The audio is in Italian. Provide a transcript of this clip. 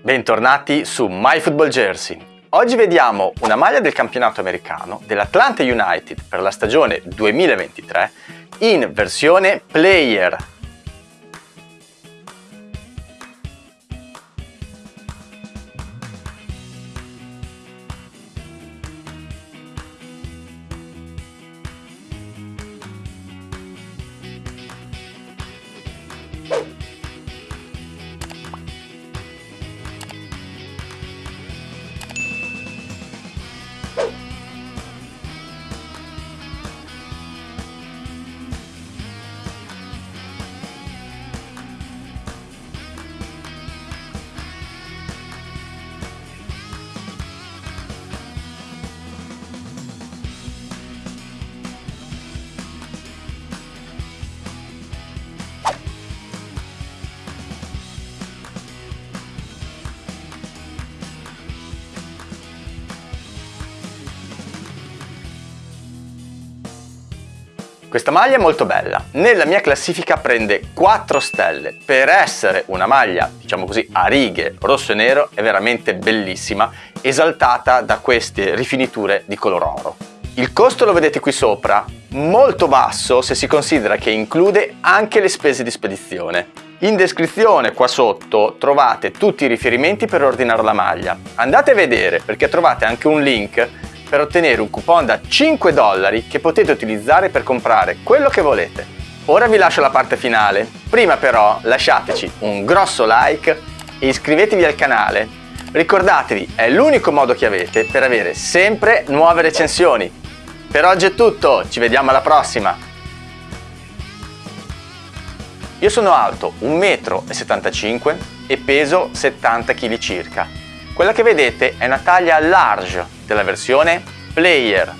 Bentornati su My Football Jersey. Oggi vediamo una maglia del campionato americano dell'Atlanta United per la stagione 2023 in versione player Questa maglia è molto bella, nella mia classifica prende 4 stelle, per essere una maglia diciamo così a righe rosso e nero è veramente bellissima, esaltata da queste rifiniture di color oro. Il costo lo vedete qui sopra, molto basso se si considera che include anche le spese di spedizione. In descrizione qua sotto trovate tutti i riferimenti per ordinare la maglia. Andate a vedere perché trovate anche un link per ottenere un coupon da 5 dollari che potete utilizzare per comprare quello che volete. Ora vi lascio la parte finale, prima però lasciateci un grosso like e iscrivetevi al canale. Ricordatevi, è l'unico modo che avete per avere sempre nuove recensioni. Per oggi è tutto, ci vediamo alla prossima! Io sono alto 1,75 m e peso 70 kg circa. Quella che vedete è una taglia large della versione Player